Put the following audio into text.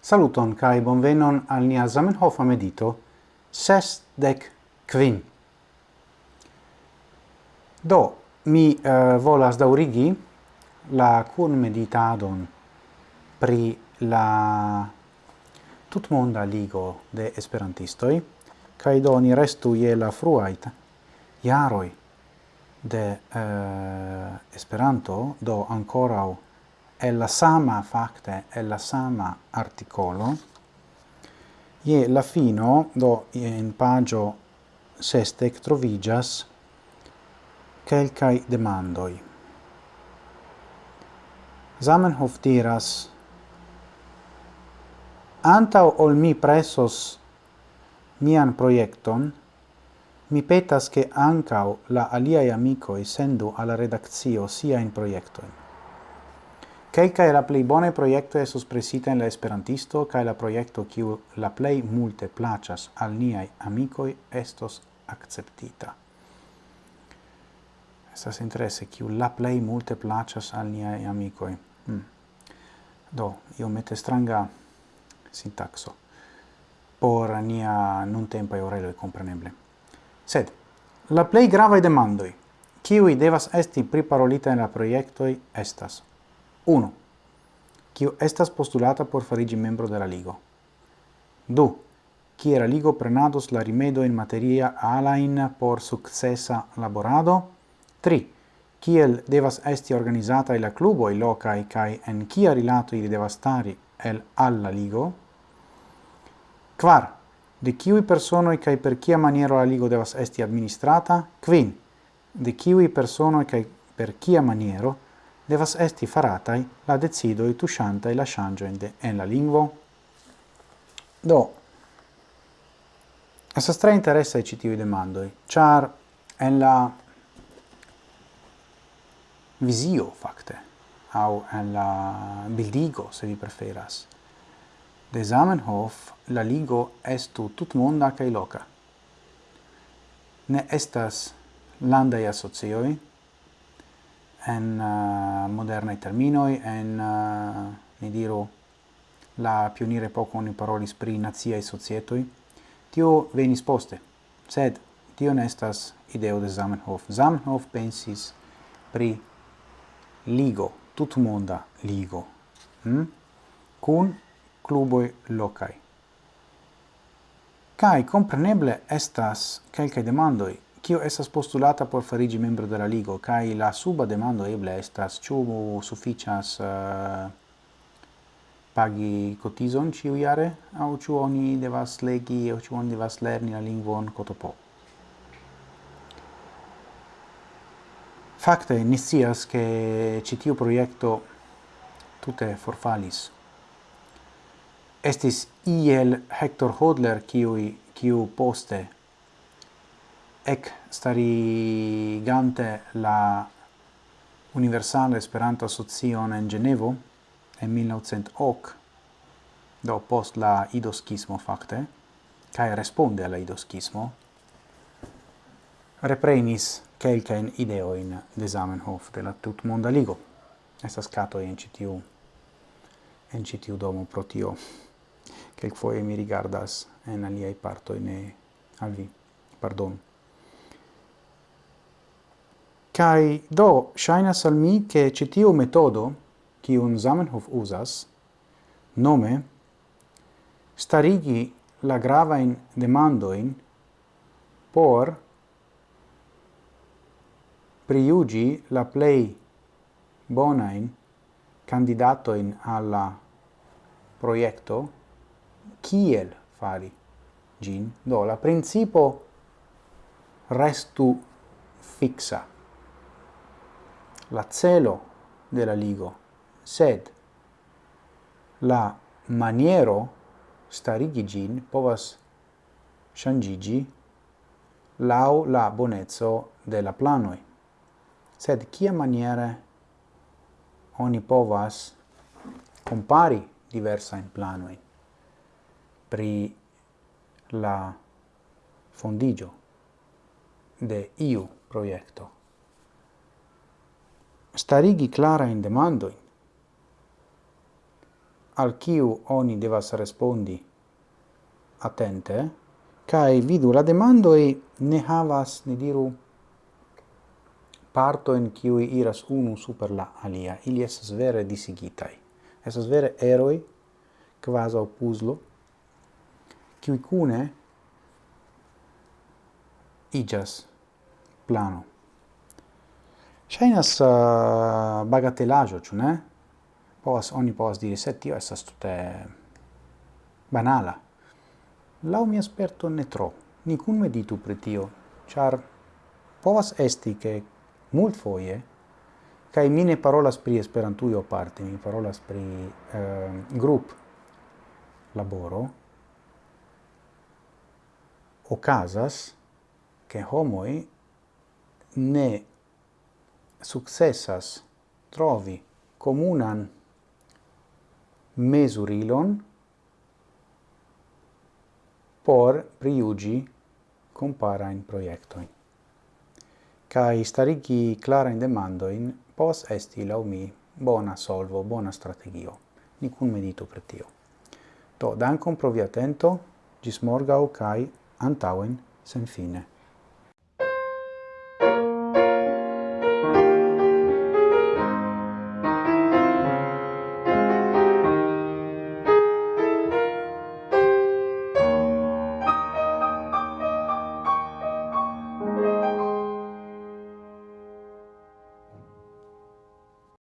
Saluton kai bonvenon al nia Zamenhof medito sesdec quin. Do mi uh, volas daurigi la kun meditadon pri la tutmonda ligo de esperantistoj kai do ni restu je la fruait jaroj de uh, Esperanto do ancora è la sama facte, è la sama articolo, ie la fino do in pagio sestec trovigas quelcai demandoi. Zamenhof diras, antau ol mi presos mian proiecton, mi petas che ancau la aliai amicoi sendu alla redaccio sia in proiectoin. Kelkaj la plei bone proiecto estos presita en la Esperantisto kaj la proiecto kiu la plei multe placas al niai amicoi estos acceptita. Estas interesse, kiu la plei multe placas al niai amicoi. Hmm. Do, io mette stranga sintaxo por nia non tempo e orelo compreneble. Sed la plej gravaj demandoi, kiuj devas esti priparolita en la proiectoi estas 1. Kio estas postulata por farigi membro de la Ligo. 2. Kie la Ligo prenados la rimedo in materia alain por successa laborado. 3. Kiel devas esti organizata la cluboi locai kai en kia rilato ili devas stari el alla Ligo. 4. De kiui personoi kai per kia maniero la Ligo devas esti administrata. 5. De kiui personoi kai per kia maniero devas esti faratai la decidoi e la shangioin de en la lingvo? Do, Estas stra interessa i citivi demandoi, char en la vizio fakte au en la bildigo, se vi preferas, de Zamenhof la ligo estu tutmonda cae loca. Ne estas landai associoi, en uh, modernai terminoi, en, eh, uh, ni diru, la pionire poco ni spri nazia e societoi, tio venis poste, sed tio nestas ideo de Zamenhof. Zamenhof pensis pri ligo, tutmonda ligo, hm kun cluboi locai. kai compreneble estas kelkaj demandoi kio estas postulata por farigi membro de la ligo, kai la suba demando eble estas ĉu sufiĉas uh, pagi ciu ciuiare, au ciu oni devas legi, au ciu oni devas lerni la lingvon cotopo. Fakte, ni scias che citiu proiecto tute forfalis. Estis iel Hector Hodler, kiui, kiu poste ec starigante la Universale Esperanto Asocion en Genevo en 1908, do post la idoschismo facte, cae responde alla idoschismo, reprenis quelcaen ideoin de Zamenhof de la tutmonda ligo. Estas cato in citiu, en citiu domo protio, tio, quelquoie mi rigardas en aliai parto ne al vi. Pardon. Kai do shaina al mi che citiu metodo ki un Zamenhof usas nome starigi la grava in demandoin por priugi la plei bonain candidatoin alla proiecto kiel fari gin. Do la principo restu fixa la celo de la ligo, sed la maniero starigi gin povas shangigi lau la bonezzo de la planoi. Sed kia maniere oni povas compari diversa in planoi pri la fondigio de iu proiecto starigi clarajn demando al kiu oni devas respondi attente kai vidu la demando e ne havas, ne diru, parto in qui iras unu super la alia, ili esas vere disigitai. Esas vere eroi, quasi au puzlo, cui cune igas plano. Shainas uh, bagatelajo, ĉu ne? Povas, oni povas diri, se tio estas tute banala. Lau mi esperto ne tro. Ni kun meditu pri tio, ĉar povas esti ke multfoje kaj mi ne parolas pri Esperantujo parte, mi parolas pri eh, grup laboro okazas ke homoj ne successas trovi comunan mesurilon por priugi compara in proiectoin. kai starigi clara in pos esti la mi bona solvo, bona strategio. Nicun medito per tio. to dancom provi attento, gis morgau kai antauen sen fine.